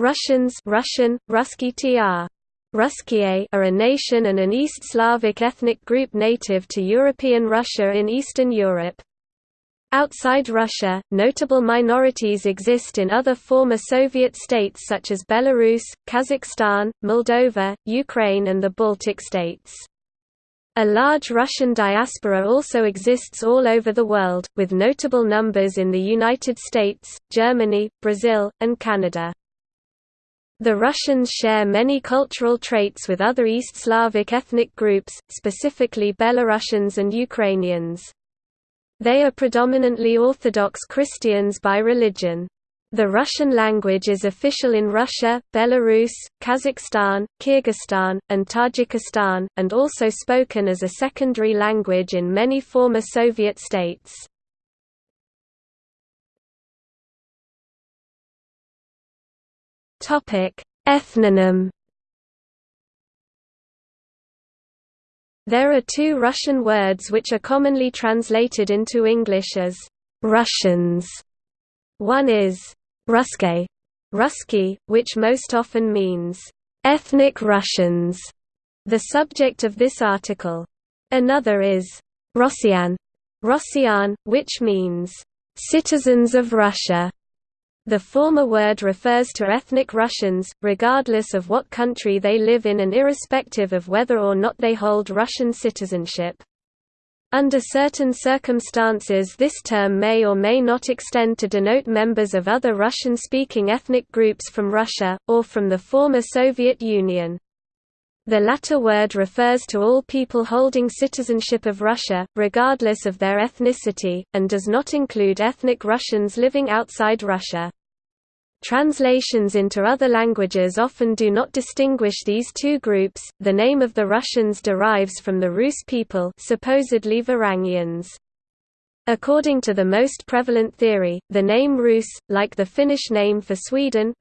Russians Russian, tr. Are a nation and an East Slavic ethnic group native to European Russia in Eastern Europe. Outside Russia, notable minorities exist in other former Soviet states such as Belarus, Kazakhstan, Moldova, Ukraine and the Baltic states. A large Russian diaspora also exists all over the world, with notable numbers in the United States, Germany, Brazil, and Canada. The Russians share many cultural traits with other East Slavic ethnic groups, specifically Belarusians and Ukrainians. They are predominantly Orthodox Christians by religion. The Russian language is official in Russia, Belarus, Kazakhstan, Kyrgyzstan, and Tajikistan, and also spoken as a secondary language in many former Soviet states. Topic: Ethnonym. There are two Russian words which are commonly translated into English as Russians. One is Ruske, Ruski, which most often means ethnic Russians, the subject of this article. Another is Rossian, Rossian, which means citizens of Russia. The former word refers to ethnic Russians, regardless of what country they live in and irrespective of whether or not they hold Russian citizenship. Under certain circumstances this term may or may not extend to denote members of other Russian-speaking ethnic groups from Russia, or from the former Soviet Union. The latter word refers to all people holding citizenship of Russia, regardless of their ethnicity, and does not include ethnic Russians living outside Russia. Translations into other languages often do not distinguish these two groups. The name of the Russians derives from the Rus people, supposedly Varangians. According to the most prevalent theory, the name Rus, like the Finnish name for Sweden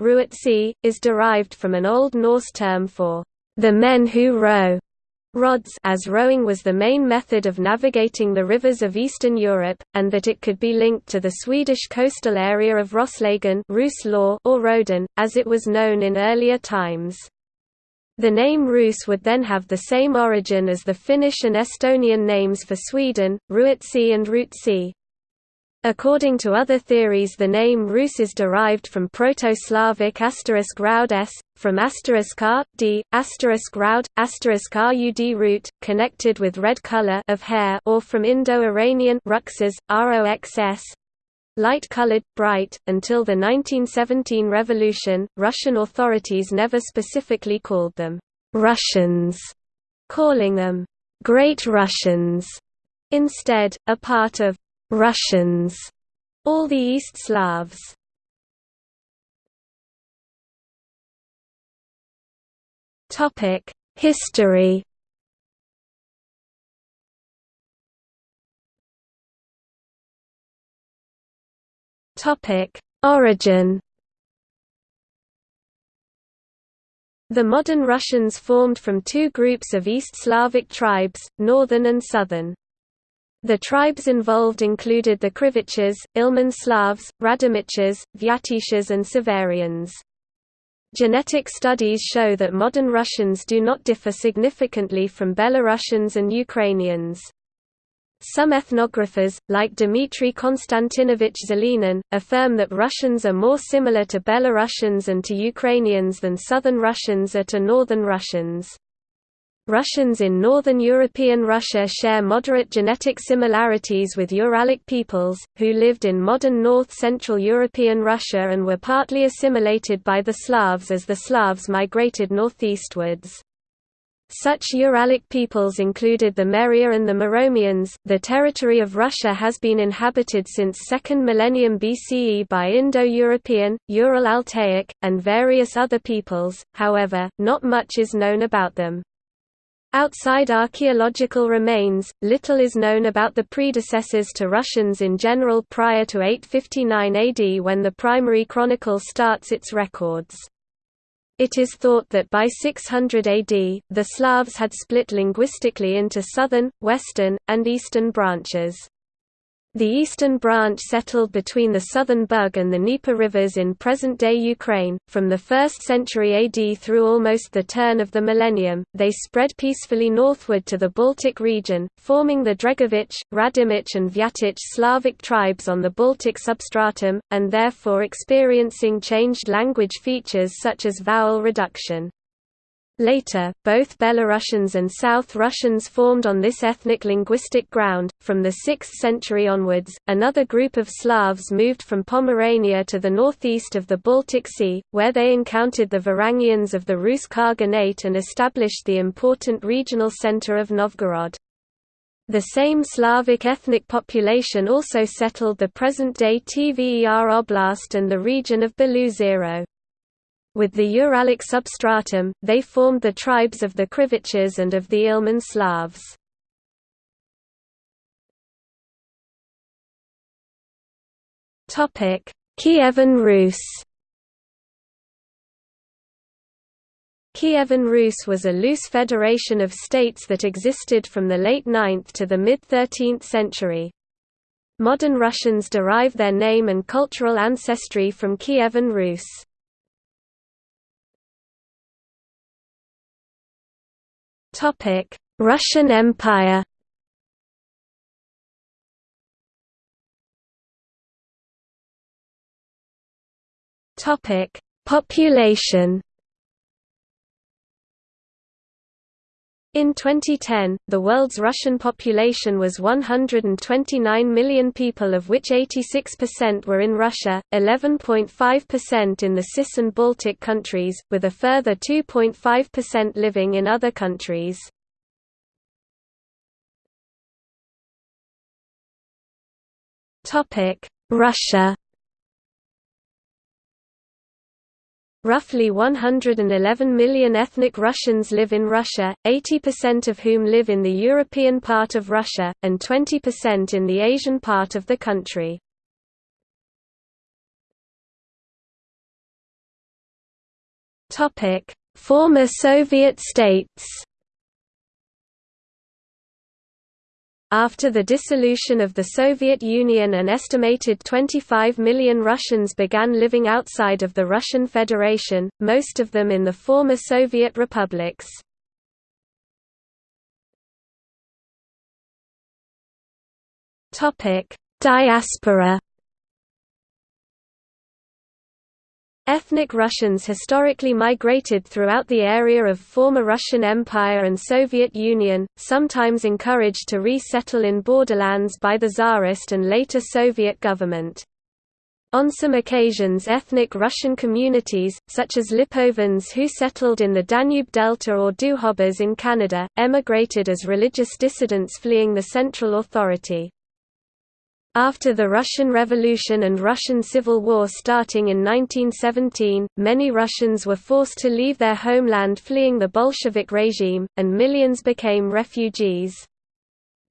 is derived from an Old Norse term for the men who row, rods as rowing was the main method of navigating the rivers of Eastern Europe, and that it could be linked to the Swedish coastal area of Roslagen or Roden, as it was known in earlier times. The name Rus would then have the same origin as the Finnish and Estonian names for Sweden, Ruotsi and Rootsi, According to other theories the name Rus is derived from Proto-Slavic asterisk roud s, from asterisk r, d, asterisk roud, asterisk rud root, connected with red color of hair or from Indo-Iranian ruxas, roxs, light-colored, bright. Until the 1917 revolution, Russian authorities never specifically called them Russians, calling them Great Russians. Instead, a part of Russians, all the East Slavs. Topic: History. Topic: Origin. The modern Russians formed from two groups of East Slavic tribes, northern and southern. The tribes involved included the Krivichs, Ilmen Slavs, Radimichs, Vyatichs and Severians. Genetic studies show that modern Russians do not differ significantly from Belarusians and Ukrainians. Some ethnographers, like Dmitry Konstantinovich Zelenin, affirm that Russians are more similar to Belarusians and to Ukrainians than Southern Russians are to Northern Russians. Russians in northern European Russia share moderate genetic similarities with Uralic peoples, who lived in modern north-central European Russia and were partly assimilated by the Slavs as the Slavs migrated northeastwards. Such Uralic peoples included the Meria and the Muromians. The territory of Russia has been inhabited since 2nd millennium BCE by Indo-European, Ural-Altaic, and various other peoples, however, not much is known about them. Outside archaeological remains, little is known about the predecessors to Russians in general prior to 859 AD when the primary chronicle starts its records. It is thought that by 600 AD, the Slavs had split linguistically into southern, western, and eastern branches. The eastern branch settled between the southern Bug and the Dnieper rivers in present-day Ukraine. From the 1st century AD through almost the turn of the millennium, they spread peacefully northward to the Baltic region, forming the Dregovich, Radimich and Vyatich Slavic tribes on the Baltic substratum, and therefore experiencing changed language features such as vowel reduction. Later, both Belarusians and South Russians formed on this ethnic linguistic ground. From the 6th century onwards, another group of Slavs moved from Pomerania to the northeast of the Baltic Sea, where they encountered the Varangians of the Rus Khaganate and established the important regional center of Novgorod. The same Slavic ethnic population also settled the present-day Tver Oblast and the region of Beloozero. With the Uralic substratum, they formed the tribes of the Krivichs and of the Ilmen Slavs. Kievan Rus Kievan Rus was a loose federation of states that existed from the late 9th to the mid-13th century. Modern Russians derive their name and cultural ancestry from Kievan Rus. Topic: Russian Empire. Topic: Population. In 2010, the world's Russian population was 129 million people of which 86% were in Russia, 11.5% in the CIS and Baltic countries, with a further 2.5% living in other countries. Russia Roughly 111 million ethnic Russians live in Russia, 80% of whom live in the European part of Russia, and 20% in the Asian part of the country. Former Soviet states After the dissolution of the Soviet Union an estimated 25 million Russians began living outside of the Russian Federation, most of them in the former Soviet republics. Diaspora Ethnic Russians historically migrated throughout the area of former Russian Empire and Soviet Union, sometimes encouraged to resettle in borderlands by the Tsarist and later Soviet government. On some occasions ethnic Russian communities, such as Lipovans who settled in the Danube Delta or Dukhobors in Canada, emigrated as religious dissidents fleeing the central authority. After the Russian Revolution and Russian Civil War starting in 1917, many Russians were forced to leave their homeland fleeing the Bolshevik regime, and millions became refugees.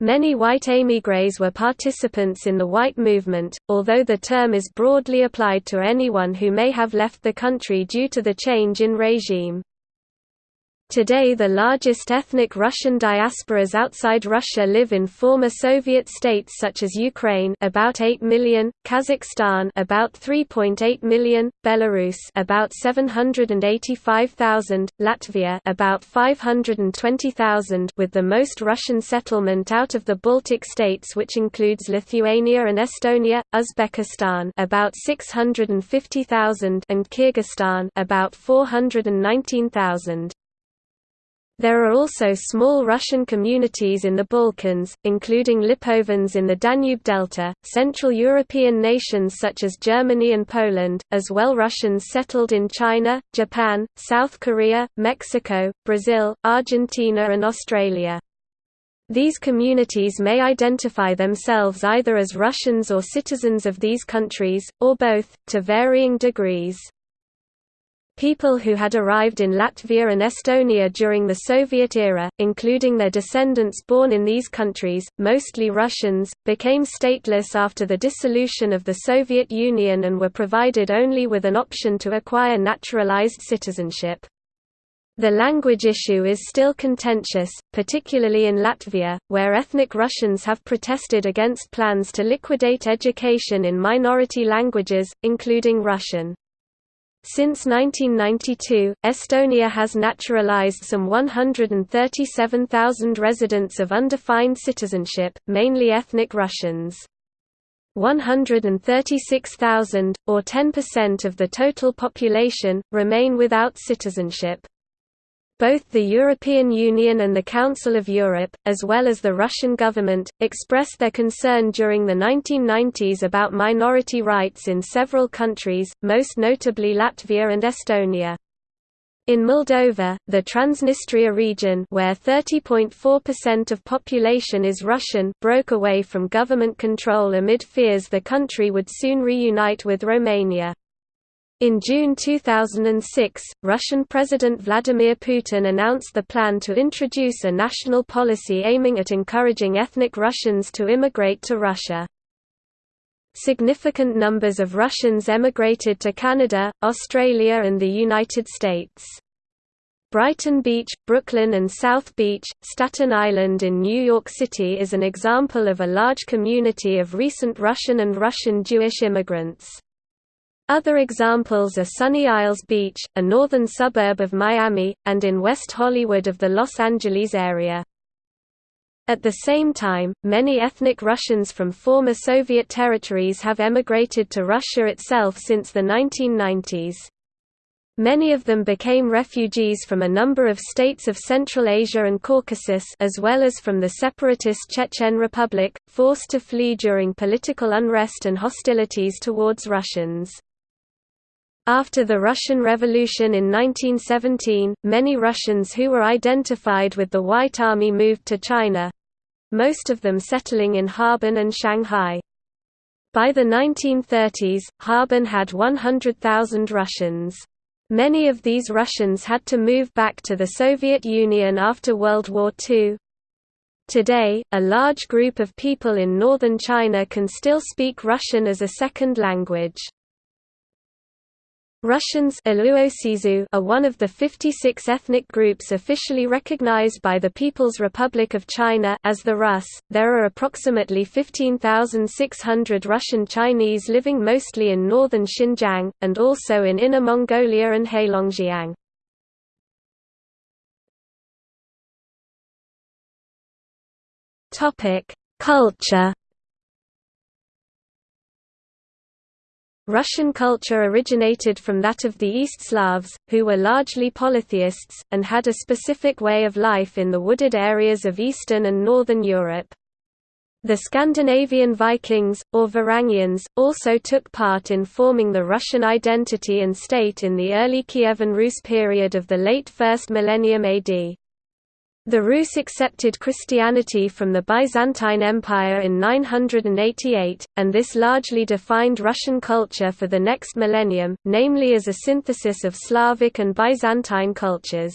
Many white émigrés were participants in the white movement, although the term is broadly applied to anyone who may have left the country due to the change in regime. Today the largest ethnic Russian diasporas outside Russia live in former Soviet states such as Ukraine about 8 million, Kazakhstan about 3.8 million, Belarus about 785,000, Latvia about 520,000 with the most Russian settlement out of the Baltic states which includes Lithuania and Estonia, Uzbekistan about 650,000 and Kyrgyzstan about 419,000. There are also small Russian communities in the Balkans, including Lipovans in the Danube Delta, Central European nations such as Germany and Poland, as well Russians settled in China, Japan, South Korea, Mexico, Brazil, Argentina and Australia. These communities may identify themselves either as Russians or citizens of these countries, or both, to varying degrees. People who had arrived in Latvia and Estonia during the Soviet era, including their descendants born in these countries, mostly Russians, became stateless after the dissolution of the Soviet Union and were provided only with an option to acquire naturalized citizenship. The language issue is still contentious, particularly in Latvia, where ethnic Russians have protested against plans to liquidate education in minority languages, including Russian. Since 1992, Estonia has naturalized some 137,000 residents of undefined citizenship, mainly ethnic Russians. 136,000, or 10% of the total population, remain without citizenship. Both the European Union and the Council of Europe, as well as the Russian government, expressed their concern during the 1990s about minority rights in several countries, most notably Latvia and Estonia. In Moldova, the Transnistria region where 30.4% of population is Russian broke away from government control amid fears the country would soon reunite with Romania. In June 2006, Russian President Vladimir Putin announced the plan to introduce a national policy aiming at encouraging ethnic Russians to immigrate to Russia. Significant numbers of Russians emigrated to Canada, Australia and the United States. Brighton Beach, Brooklyn and South Beach, Staten Island in New York City is an example of a large community of recent Russian and Russian Jewish immigrants. Other examples are Sunny Isles Beach, a northern suburb of Miami, and in West Hollywood of the Los Angeles area. At the same time, many ethnic Russians from former Soviet territories have emigrated to Russia itself since the 1990s. Many of them became refugees from a number of states of Central Asia and Caucasus as well as from the separatist Chechen Republic, forced to flee during political unrest and hostilities towards Russians. After the Russian Revolution in 1917, many Russians who were identified with the White Army moved to China—most of them settling in Harbin and Shanghai. By the 1930s, Harbin had 100,000 Russians. Many of these Russians had to move back to the Soviet Union after World War II. Today, a large group of people in northern China can still speak Russian as a second language. Russians are one of the 56 ethnic groups officially recognized by the People's Republic of China as the Rus. There are approximately 15,600 Russian Chinese living mostly in northern Xinjiang, and also in Inner Mongolia and Heilongjiang. Culture Russian culture originated from that of the East Slavs, who were largely polytheists, and had a specific way of life in the wooded areas of Eastern and Northern Europe. The Scandinavian Vikings, or Varangians, also took part in forming the Russian identity and state in the early Kievan Rus period of the late 1st millennium AD. The Rus accepted Christianity from the Byzantine Empire in 988, and this largely defined Russian culture for the next millennium, namely as a synthesis of Slavic and Byzantine cultures.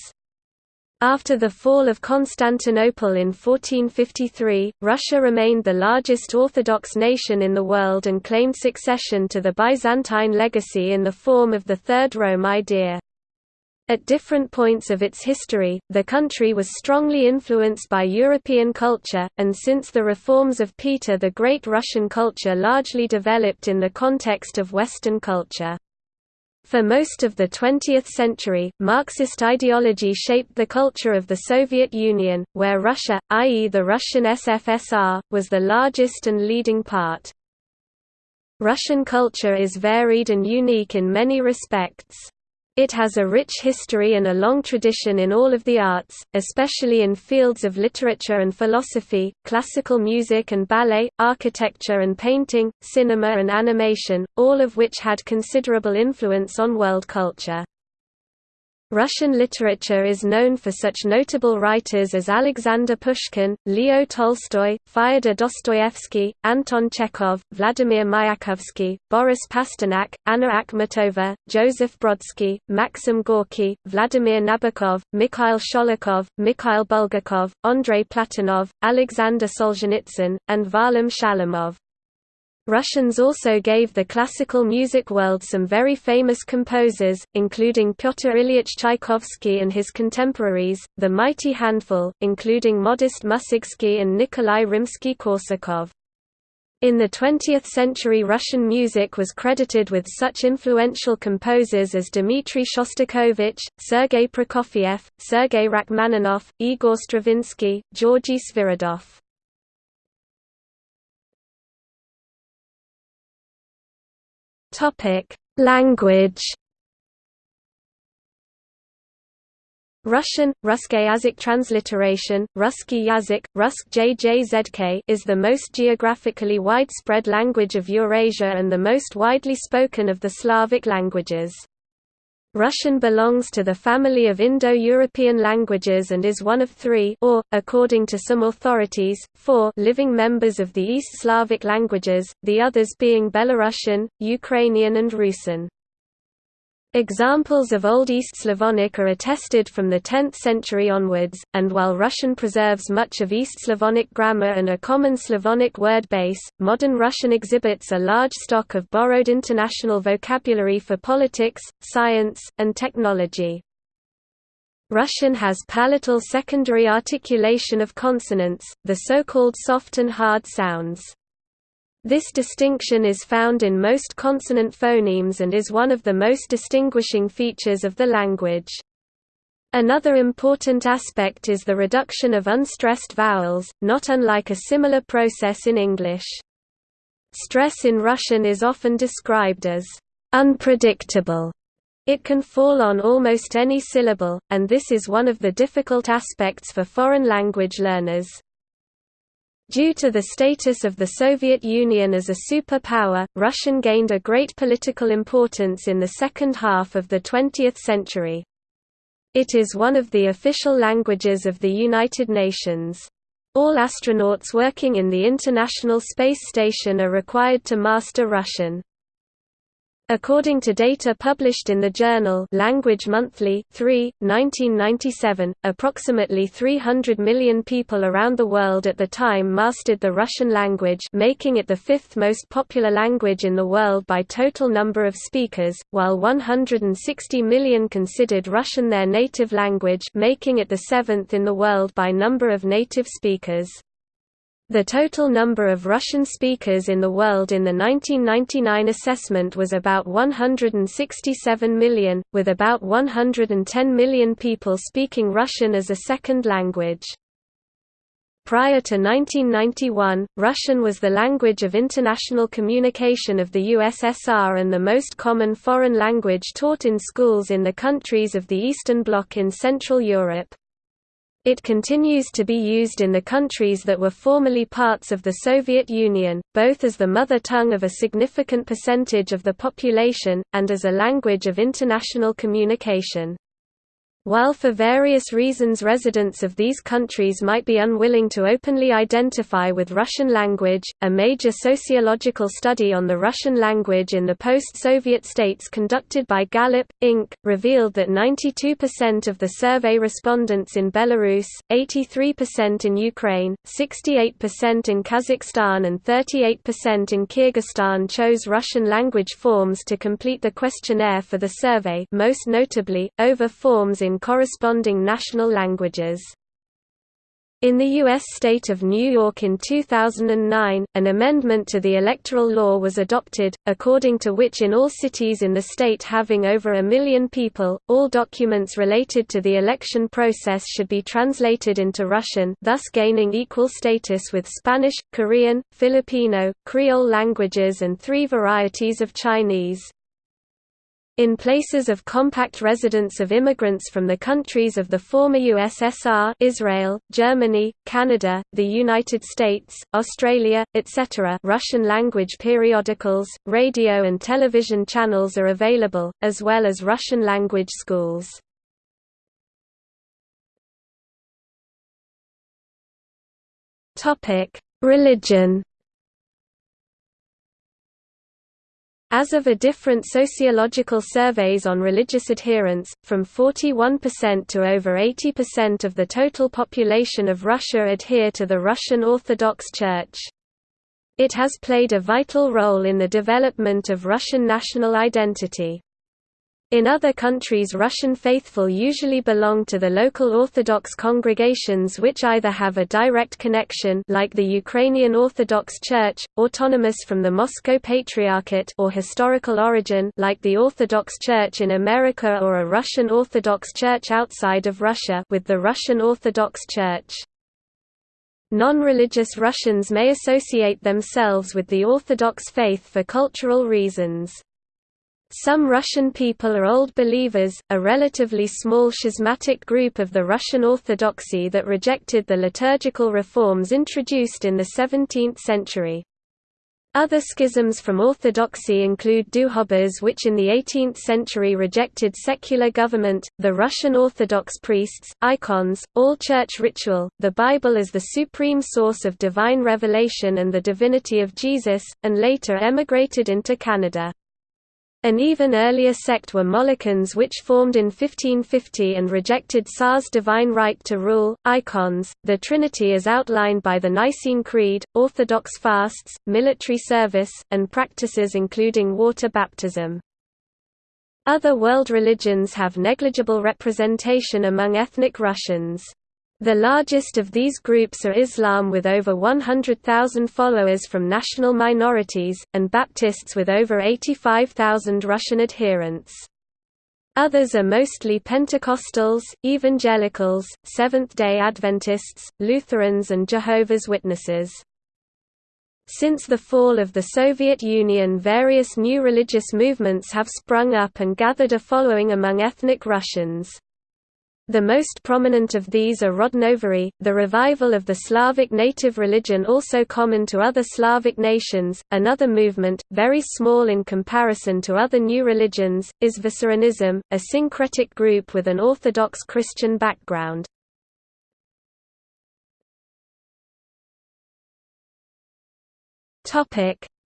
After the fall of Constantinople in 1453, Russia remained the largest Orthodox nation in the world and claimed succession to the Byzantine legacy in the form of the Third Rome idea. At different points of its history, the country was strongly influenced by European culture, and since the reforms of Peter the Great Russian culture largely developed in the context of Western culture. For most of the 20th century, Marxist ideology shaped the culture of the Soviet Union, where Russia, i.e. the Russian SFSR, was the largest and leading part. Russian culture is varied and unique in many respects. It has a rich history and a long tradition in all of the arts, especially in fields of literature and philosophy, classical music and ballet, architecture and painting, cinema and animation, all of which had considerable influence on world culture. Russian literature is known for such notable writers as Alexander Pushkin, Leo Tolstoy, Fyodor Dostoevsky, Anton Chekhov, Vladimir Mayakovsky, Boris Pasternak, Anna Akhmatova, Joseph Brodsky, Maxim Gorky, Vladimir Nabokov, Mikhail Sholokhov, Mikhail Bulgakov, Andrei Platonov, Alexander Solzhenitsyn, and Varlam Shalamov. Russians also gave the classical music world some very famous composers, including Pyotr Ilyich Tchaikovsky and his contemporaries, the Mighty Handful, including Modest Mussorgsky and Nikolai Rimsky-Korsakov. In the 20th century Russian music was credited with such influential composers as Dmitri Shostakovich, Sergei Prokofiev, Sergei Rachmaninoff, Igor Stravinsky, Georgy Sviridov. Topic: Language. Russian, Russky transliteration, Russky Yazyk, Rusk JJZK is the most geographically widespread language of Eurasia and the most widely spoken of the Slavic languages. Russian belongs to the family of Indo-European languages and is one of three or, according to some authorities, four living members of the East Slavic languages, the others being Belarusian, Ukrainian and Rusyn. Examples of Old East Slavonic are attested from the 10th century onwards, and while Russian preserves much of East Slavonic grammar and a common Slavonic word base, modern Russian exhibits a large stock of borrowed international vocabulary for politics, science, and technology. Russian has palatal secondary articulation of consonants, the so-called soft and hard sounds. This distinction is found in most consonant phonemes and is one of the most distinguishing features of the language. Another important aspect is the reduction of unstressed vowels, not unlike a similar process in English. Stress in Russian is often described as unpredictable. It can fall on almost any syllable, and this is one of the difficult aspects for foreign language learners. Due to the status of the Soviet Union as a superpower, Russian gained a great political importance in the second half of the 20th century. It is one of the official languages of the United Nations. All astronauts working in the International Space Station are required to master Russian. According to data published in the journal Language Monthly 3, 1997, approximately 300 million people around the world at the time mastered the Russian language making it the fifth most popular language in the world by total number of speakers, while 160 million considered Russian their native language making it the seventh in the world by number of native speakers. The total number of Russian speakers in the world in the 1999 assessment was about 167 million, with about 110 million people speaking Russian as a second language. Prior to 1991, Russian was the language of international communication of the USSR and the most common foreign language taught in schools in the countries of the Eastern Bloc in Central Europe. It continues to be used in the countries that were formerly parts of the Soviet Union, both as the mother tongue of a significant percentage of the population, and as a language of international communication. While for various reasons residents of these countries might be unwilling to openly identify with Russian language, a major sociological study on the Russian language in the post-Soviet states conducted by Gallup, Inc., revealed that 92% of the survey respondents in Belarus, 83% in Ukraine, 68% in Kazakhstan and 38% in Kyrgyzstan chose Russian language forms to complete the questionnaire for the survey most notably, over forms in in corresponding national languages. In the U.S. state of New York in 2009, an amendment to the electoral law was adopted, according to which in all cities in the state having over a million people, all documents related to the election process should be translated into Russian thus gaining equal status with Spanish, Korean, Filipino, Creole languages and three varieties of Chinese. In places of compact residence of immigrants from the countries of the former USSR Israel, Germany, Canada, the United States, Australia, etc. Russian-language periodicals, radio and television channels are available, as well as Russian-language schools. Religion As of a different sociological surveys on religious adherence, from 41% to over 80% of the total population of Russia adhere to the Russian Orthodox Church. It has played a vital role in the development of Russian national identity. In other countries Russian faithful usually belong to the local Orthodox congregations which either have a direct connection like the Ukrainian Orthodox Church, autonomous from the Moscow Patriarchate or historical origin like the Orthodox Church in America or a Russian Orthodox Church outside of Russia with the Russian Orthodox Church. Non-religious Russians may associate themselves with the Orthodox faith for cultural reasons. Some Russian people are Old Believers, a relatively small schismatic group of the Russian Orthodoxy that rejected the liturgical reforms introduced in the 17th century. Other schisms from Orthodoxy include Dukhobors which in the 18th century rejected secular government, the Russian Orthodox priests, icons, all church ritual, the Bible as the supreme source of divine revelation and the divinity of Jesus, and later emigrated into Canada. An even earlier sect were Molokans which formed in 1550 and rejected Tsar's divine right to rule, icons, the Trinity as outlined by the Nicene Creed, Orthodox fasts, military service, and practices including water baptism. Other world religions have negligible representation among ethnic Russians. The largest of these groups are Islam with over 100,000 followers from national minorities, and Baptists with over 85,000 Russian adherents. Others are mostly Pentecostals, Evangelicals, Seventh-day Adventists, Lutherans and Jehovah's Witnesses. Since the fall of the Soviet Union various new religious movements have sprung up and gathered a following among ethnic Russians. The most prominent of these are Rodnovery, the revival of the Slavic native religion also common to other Slavic nations. Another movement, very small in comparison to other new religions, is Vissarionism, a syncretic group with an Orthodox Christian background.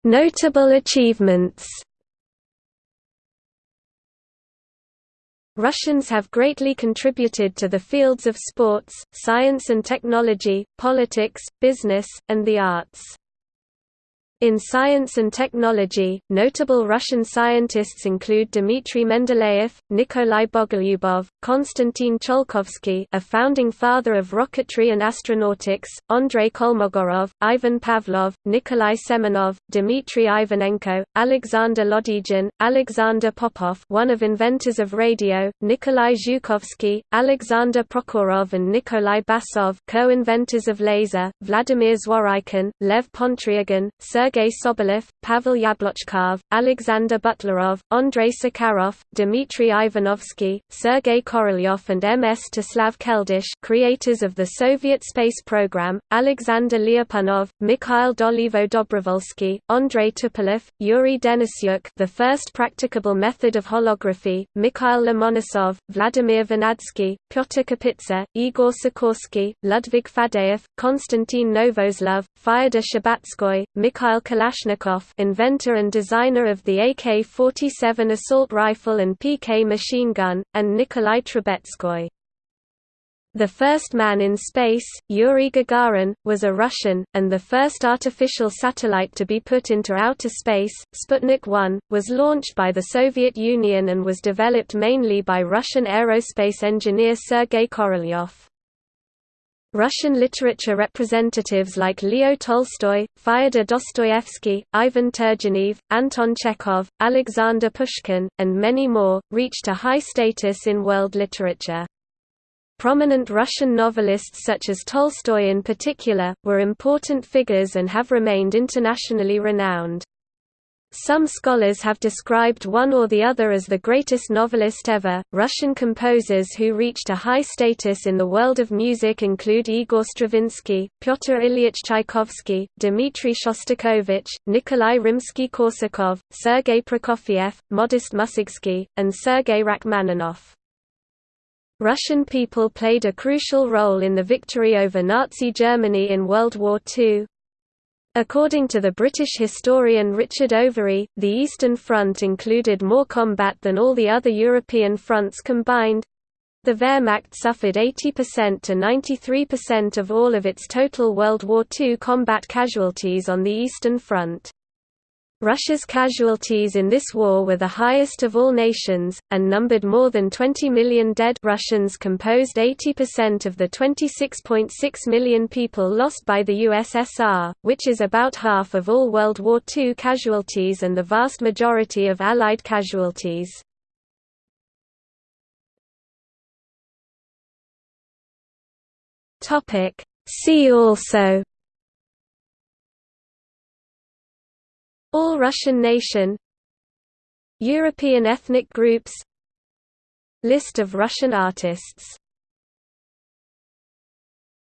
Notable achievements Russians have greatly contributed to the fields of sports, science and technology, politics, business, and the arts. In science and technology, notable Russian scientists include Dmitry Mendeleev, Nikolai Bogolyubov, Konstantin Tsiolkovsky a founding father of rocketry and astronautics, Andrei Kolmogorov, Ivan Pavlov, Nikolai Semenov, Dmitry Ivanenko, Alexander Lodygin, Alexander Popov one of inventors of radio, Nikolai Zhukovsky, Alexander Prokhorov and Nikolai Basov co-inventors of laser, Vladimir Zworykin, Lev Pontryagin, Sergei Sergei Sobolev, Pavel Yablochkov, Alexander Butlerov, Andrei Sakharov, Dmitry Ivanovsky, Sergei Korolyov and M.S. Staslav Keldysh creators of the Soviet space program, Alexander Lyapunov, Mikhail Dolivo Dobrovolsky, Andrei Tupolev, Yuri Denisyuk the first practicable method of holography, Mikhail Lomonosov, Vladimir Vernadsky, Pyotr Kapitsa, Igor Sikorsky, Ludwig Faddeev, Konstantin Novoselov, Fyodor Shcherbatskoy, Mikhail Mikhail Kalashnikov inventor and designer of the AK-47 assault rifle and PK machine gun, and Nikolai Trubetskoy. The first man in space, Yuri Gagarin, was a Russian, and the first artificial satellite to be put into outer space, Sputnik 1, was launched by the Soviet Union and was developed mainly by Russian aerospace engineer Sergei Korolyov. Russian literature representatives like Leo Tolstoy, Fyodor Dostoevsky, Ivan Turgenev, Anton Chekhov, Alexander Pushkin, and many more, reached a high status in world literature. Prominent Russian novelists such as Tolstoy in particular, were important figures and have remained internationally renowned. Some scholars have described one or the other as the greatest novelist ever. Russian composers who reached a high status in the world of music include Igor Stravinsky, Pyotr Ilyich Tchaikovsky, Dmitry Shostakovich, Nikolai Rimsky-Korsakov, Sergei Prokofiev, Modest Mussorgsky, and Sergei Rachmaninoff. Russian people played a crucial role in the victory over Nazi Germany in World War II, According to the British historian Richard Overy, the Eastern Front included more combat than all the other European fronts combined. The Wehrmacht suffered 80% to 93% of all of its total World War II combat casualties on the Eastern Front. Russia's casualties in this war were the highest of all nations, and numbered more than 20 million dead Russians composed 80% of the 26.6 million people lost by the USSR, which is about half of all World War II casualties and the vast majority of Allied casualties. See also All Russian nation. European ethnic groups. List of Russian artists